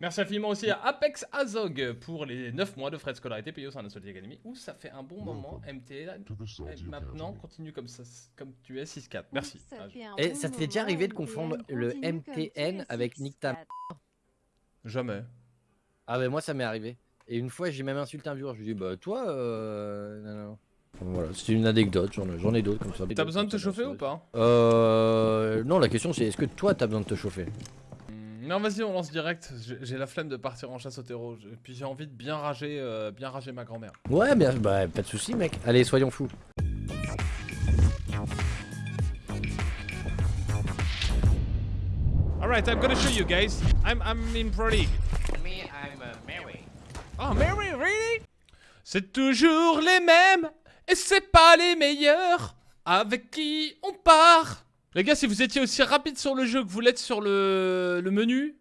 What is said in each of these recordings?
Merci infiniment aussi à Apex Azog pour les 9 mois de frais de scolarité payés au sein de la Solid Academy. Où ça fait un bon moment, MTL. Et maintenant, continue comme, ça, comme tu es 6-4. Merci. Ça Ah, Et bon ça t'est déjà arrivé de confondre le MTN avec Nick Tam. Jamais. Ah bah moi ça m'est arrivé. Et une fois j'ai même insulté un viewer, je lui ai dit bah toi euh... non, non. Voilà, c'est une anecdote, j'en ai, d'autres comme ça. T'as besoin de te chauffer ou pas? Euh... Non la question c'est est-ce que toi t'as besoin de te chauffer? Non, vas-y, on lance direct. J'ai la flemme de partir en chasse au terreau. Je- Puis j'ai envie de bien rager, euh, bien rager ma grand-mère. Ouais bien, bah pas de soucis mec. Allez soyons fous. Alright, I'm gonna show you guys. I'm, I'm in Pro League. Me, I'm uh, Mary. Oh, Mary, really? C'est toujours les mêmes, et c'est pas les meilleurs. Avec qui on part? Les gars, si vous étiez aussi rapide sur le jeu que vous l'êtes sur le, le menu,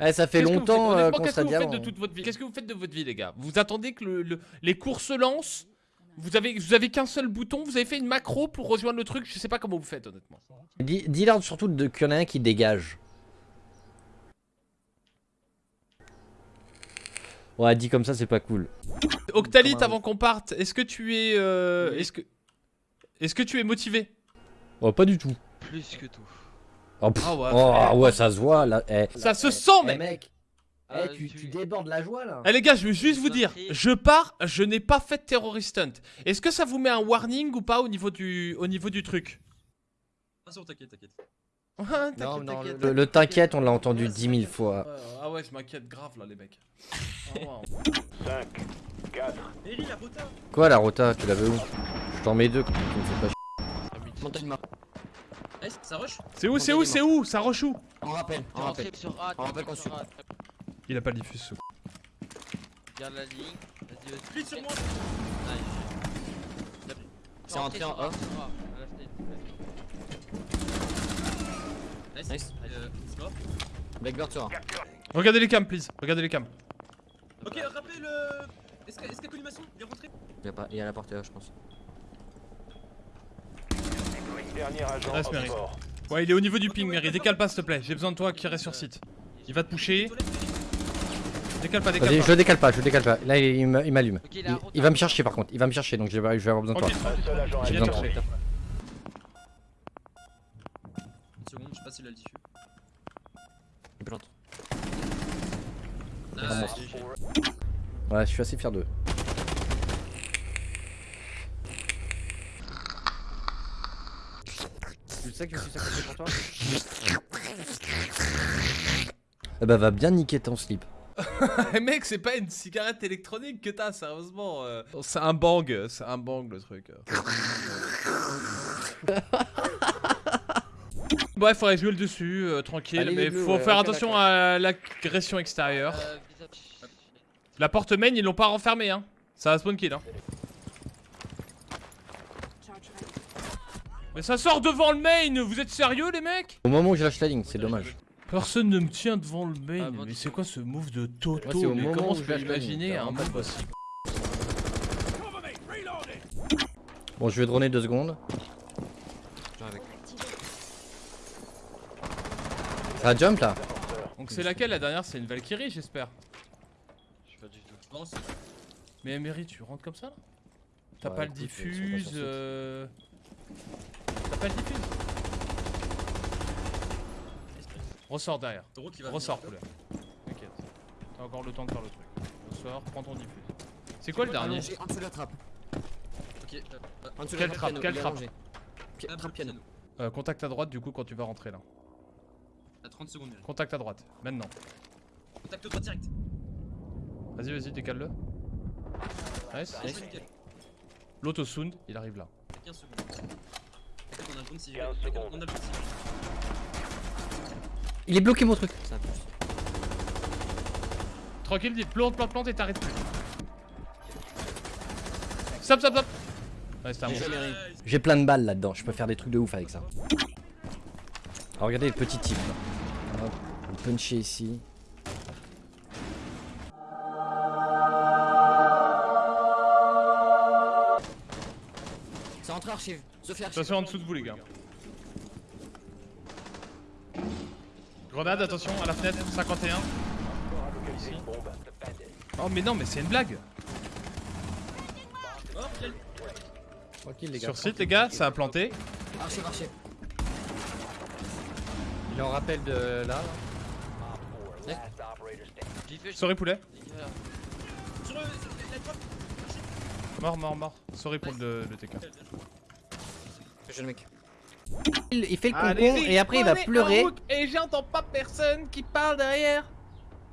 Eh ça fait longtemps euh, qu'on Qu'est-ce que vous faites de toute votre vie? Qu'est-ce que vous faites de votre vie, les gars? Vous attendez que le- le- les cours se lancent? Vous avez, vous avez qu'un seul bouton Vous avez fait une macro pour rejoindre le truc? Je sais pas comment vous faites, honnêtement. Dis- Dis-leur surtout qu'il y en a un qui dégage. Ouais dit comme ça c'est pas cool. Un- avant qu'on parte, est-ce que tu es, euh, est-ce que, est-ce que tu es motivé? Oh pas du tout. Plus que tout. Oh, pff, Ah ouais, oh, frère. ouais ça se voit là. Eh. Ça se sent, eh, mec. mec. Eh, Euh, tu, tu- tu débordes la joie là. Eh les gars, je veux juste vous dire, je pars, je n'ai pas fait de terrorist stunt. Est-ce que ça vous met un warning ou pas au niveau du, au niveau du truc? Ah, bon, t'inquiète, t'inquiète. Ah, Non, non, le, le t'inquiète, on l'a entendu dix mille fois. Ouais, Ah ouais, je m'inquiète grave là, les mecs. Ah ouais. 5, 4, Eri, la rota Quoi la rota, tu l'avais où? Je t'en mets deux, tu me fais pas. Montagne marque. Eh, ça rush C'est où, c'est où, c'est où Ça rush où On rappelle, on rappelle. sur A, On rappelle qu'on sur A. Il a pas le diffuse ce Garde la ligne. Vas-y, vas-y. Split sur moi Nice. C'est rentré en A. A, à fenêtre. Nice. Nice. Euh. Blackbird sur Regardez les cams, please. Regardez les cams. Ok, rappelle. Euh... Est-ce qu'il y a colimaçon rentré? Il y a, pas, il y a la porte là, je pense. Dernier agent Reste, Mary. Ouais, il est au niveau du ping, Mary. Décale pas, s'il te plaît. J'ai besoin de toi qui reste sur site. Il va te pusher. Décale pas, décale pas. je le décale pas, je le décale pas. Là, il, il me- il m'allume. Il Il, il va me chercher par contre, il va me chercher donc je vais, avoir besoin de toi. J'ai besoin de toi. chercher. Une seconde, je sais pas s'il a le diffus. Il plante. Nice. Ouais, je suis assez fier d'eux. Sais que je suis sacrifié pour toi Eh bah va bien niquer ton slip. Eh, mec, c'est pas une cigarette électronique que t'as, sérieusement. euh. C'est un bang, c'est un bang le truc. Bref, faudrait jouer le dessus, euh, tranquille, Allez, mais bleus, faut ouais, faire attention à l'agression extérieure. Euh. La porte main, ils l'ont pas renfermée, hein. Ça va spawn kill, hein. Mais ça sort devant le main, vous êtes sérieux, les mecs? Au moment où je lâche la ligne, c'est dommage. Personne ne me tient devant le main, Ah, bon, mais c'est quoi ce move de Toto? Ouais, c'est au Mais moment comment où je peux imaginer un move aussi Bon, je vais droner deux secondes. Ça jump là Donc c'est laquelle la dernière? C'est une Valkyrie, j'espère. Je sais pas du tout. Je pense. Mais Emery, tu rentres comme ça là? T'as Ouais, pas le écoute, euh, diffuse euh... Pas le diffuse Ressors derrière. Venir. couleur. T'inquiète. T'as encore le temps de faire le truc. Ressors, prends ton diffuse. C'est quoi le dernier En dessous de la trappe. Ok, En dessous de la trappe, quelle trappe Trappe piano. euh, Contact à droite du coup quand tu vas rentrer là. À 30 secondes. Contact à droite, maintenant. Contacte-toi direct. Vas-y, vas-y, décale-le. Nice. Nice. Nickel. L'auto-sound, il arrive là. T'as 15 secondes. T'inquiète, on a le drone civil. 15 T'inquiète, secondes. On a le drone civil. Il est bloqué mon truc Ça. Tranquille, dis plante, plante, plante et t'arrêtes plus. Stop, stop, stop Ouais, un. J'ai plein de balles là-dedans, je peux faire des trucs de ouf avec ça. Alors regardez le petit type là. Hop, on peut puncher ici. Archive. Sophie archive. Attention en dessous de vous les gars. Grenade, attention à la fenêtre, 51. ici. Bombe. Defend it. Oh mais non, mais c'est une blague. Mort, quel- Tranquille les gars. Sur site, les gars, ça a planté. Marché, marché. Il en rappelle de là. là. Op 4, last operator standing. J'ai fait. Sorry poulet. Mort, mort, mort. Sorry pour le, le TK. Jeune mec. Il, il fait le concon et après il va pleurer. Et j'entends pas personne qui parle derrière.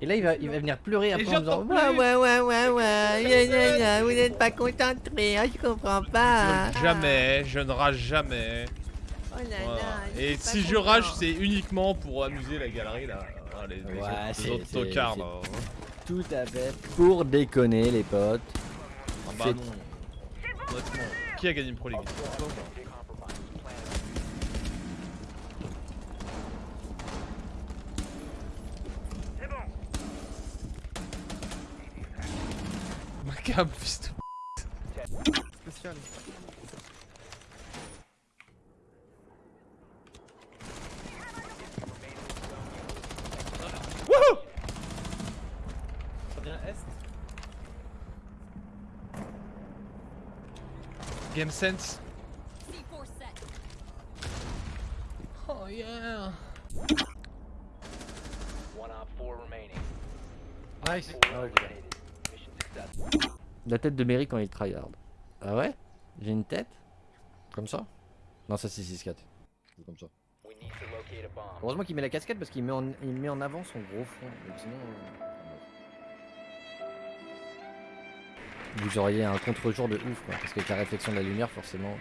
Et là il va, il va venir pleurer après en disant. Ouais, ouais, ouais, ouais, ouais, vous n'êtes pas concentré, hein, je comprends pas. Jamais, je ne rage jamais. Oh là Voilà. là, je Et si je rage, c'est uniquement pour amuser la galerie là. Ah, les, les Ouais, autres, les tocards là. Tout à fait. Pour déconner les potes. Ah bah non. Honnêtement, qui a gagné une Pro League? Like, I'm just... Game sense. Oh yeah. One op four remaining. Nice. Four oh, okay. La tête de Mary quand il tryhard. Ah ouais? J'ai une tête? Comme ça? Non, ça c'est 6-4. C'est Comme ça. Heureusement qu'il met la casquette parce qu'il met, en... met en avant son gros front. Sinon. euh, Vous auriez un contre-jour de ouf quoi. Parce qu'avec la réflexion de la lumière, forcément.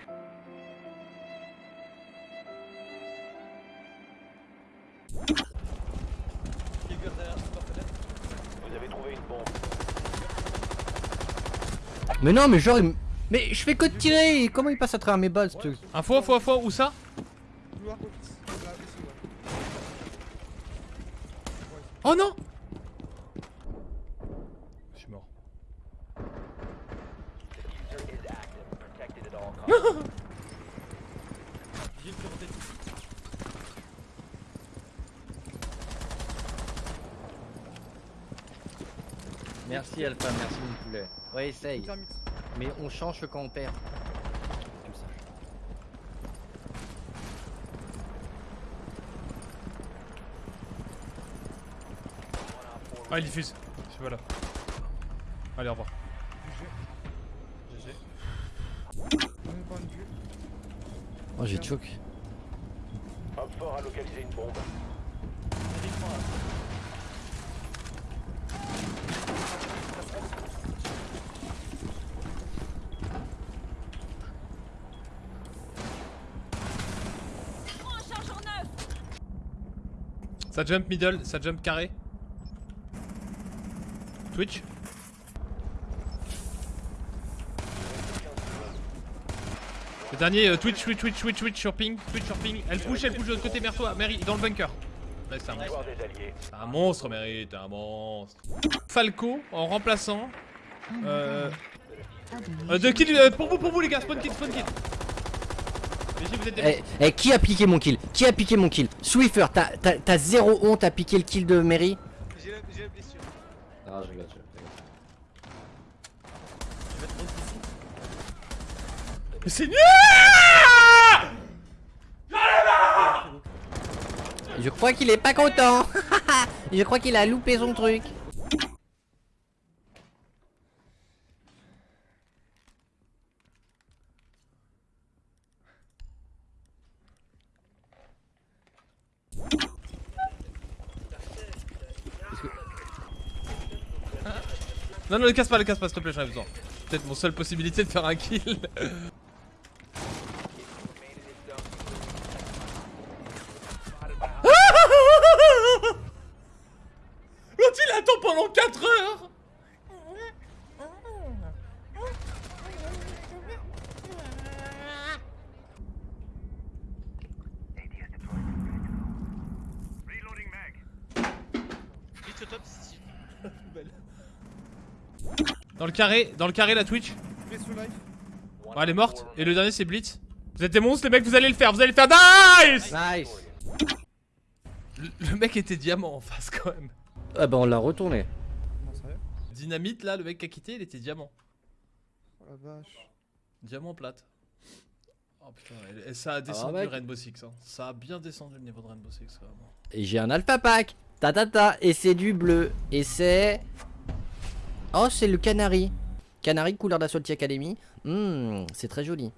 Mais non, mais genre, il mais je fais que de tirer. Comment il passe à travers mes balles ce truc? Info, info, info, où ça? Oh non Je suis mort. Merci Alpha, merci mon poulet. Ouais, essaye. Mais on change quand on perd. Comme ça. Ah, il diffuse. Je suis pas là. Allez, au revoir. De vue. Oh, j'ai choke. Op 4 a localisé une bombe. Ça jump middle, ça jump carré. Twitch. Le dernier, euh, Twitch, Twitch, Twitch, Twitch, Twitch sur ping, Twitch sur ping. Elle push, elle push de l'autre côté, mère-toi, Mary, dans le bunker. Ouais, c'est un monstre. C'est un monstre, Mary, t'es un monstre. Falco en remplaçant. Euh. euh, deux kills euh, pour vous, pour vous les gars, spawn kill, spawn kill. Mais si vous êtes des Eh, eh, qui a piqué mon kill Qui a piqué mon kill Swiffer, t'as- zéro honte à piquer le kill de Mary J'ai la, la blessure. Ah, je regarde, je regarde. Je vais te prendre ici. Mais c'est nul Je crois qu'il est pas content Je crois qu'il a loupé son truc Non, non, ne casse pas, ne casse pas, s'il te plaît, j'en ai besoin. Peut-être mon seule possibilité de faire un kill. L'autre il attend pendant 4 heures si. Poubelle. Dans le carré, dans le carré la Twitch. Oh, elle est morte. Et le dernier c'est Blitz. Vous êtes des monstres les mecs, vous allez le faire, vous allez le faire. Nice Nice le, le mec était diamant en face quand même. Ah bah on l'a retourné. Dynamite là, le mec qui a quitté, il était diamant. Oh la vache. Diamant plate. Oh putain, et- et ça a descendu mec. Rainbow Six. Hein. Ça a bien descendu le niveau de Rainbow Six vraiment. Et j'ai un alpha pack. Ta ta ta. Et c'est du bleu. Et c'est. Oh, c'est le canari. Canari couleur d'Assault Academy. Hmm, c'est très joli.